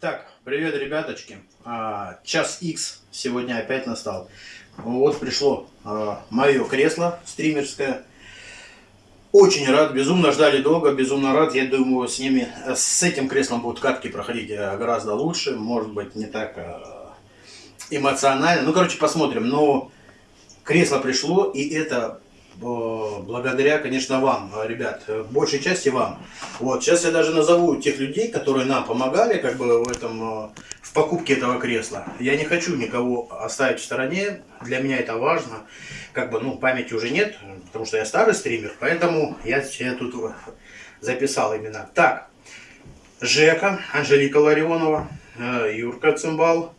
Так, привет, ребяточки. А, час X сегодня опять настал. Вот пришло а, мое кресло стримерское. Очень рад, безумно ждали долго, безумно рад. Я думаю, с ними, с этим креслом будут катки проходить э, гораздо лучше. Может быть, не так а, эмоционально. Ну, короче, посмотрим. Но кресло пришло, и это благодаря, конечно, вам, ребят, большей части вам. Вот, сейчас я даже назову тех людей, которые нам помогали, как бы, в этом, э, в покупке этого кресла. Я не хочу никого оставить в стороне, для меня это важно. Как бы, ну, памяти уже нет, потому что я старый стример, поэтому я себе тут записал именно. Так, Жека, Анжелика Ларионова, э, Юрка Цимбал,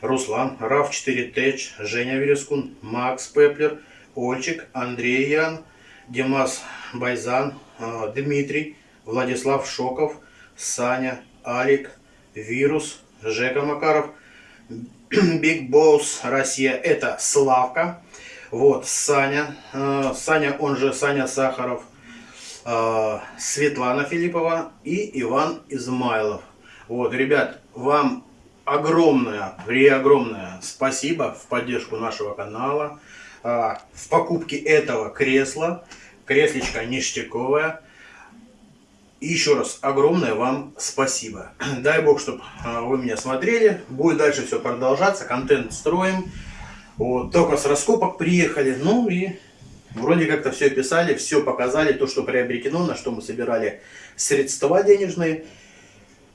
Руслан, Раф 4 Тэч, Женя Верескун, Макс Пеплер, Ольчик, Андрей Ян, Димас Байзан, э, Дмитрий, Владислав Шоков, Саня, Алик, Вирус, Жека Макаров, Биг Босс Россия, это Славка, вот, Саня, э, Саня, он же Саня Сахаров, э, Светлана Филиппова и Иван Измайлов. Вот, ребят, вам огромное, огромное спасибо в поддержку нашего канала. А, в покупке этого кресла. Креслечко ништяковое. И еще раз огромное вам спасибо. Дай бог, чтобы а, вы меня смотрели. Будет дальше все продолжаться. Контент строим. Вот, только с раскопок приехали. Ну и вроде как-то все описали, все показали. То, что приобретено, на что мы собирали средства денежные.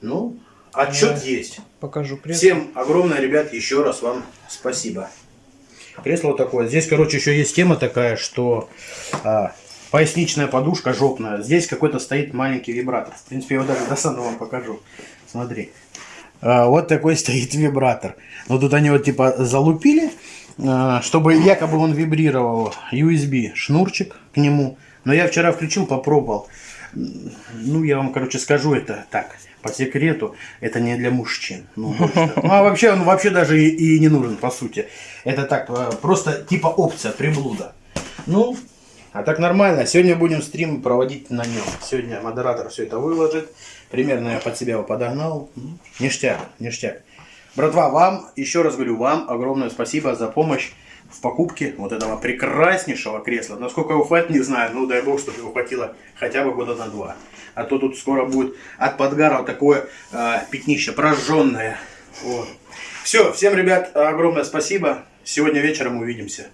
Ну, отчет да, есть. Покажу пресс. Всем огромное, ребят, еще раз вам спасибо. Кресло такое. Здесь, короче, еще есть тема такая, что а, поясничная подушка жопная. Здесь какой-то стоит маленький вибратор. В принципе, я его даже достану вам покажу. Смотри. А, вот такой стоит вибратор. Но тут они вот типа залупили, а, чтобы якобы он вибрировал. USB шнурчик к нему. Но я вчера включил, попробовал. Ну, я вам, короче, скажу это так по секрету, это не для мужчин. Ну, ну а вообще он вообще даже и, и не нужен, по сути. Это так, э, просто типа опция, приблуда. Ну, а так нормально. Сегодня будем стрим проводить на нем. Сегодня модератор все это выложит. Примерно я под себя его подогнал. Ништяк, ништяк. Братва, вам, еще раз говорю, вам огромное спасибо за помощь в покупке вот этого прекраснейшего кресла. Насколько его хватит, не знаю. Ну, дай бог, чтобы его хватило хотя бы года на два. А то тут скоро будет от подгара вот такое э, пятнище, прожженное. Вот. Все, всем, ребят, огромное спасибо. Сегодня вечером увидимся.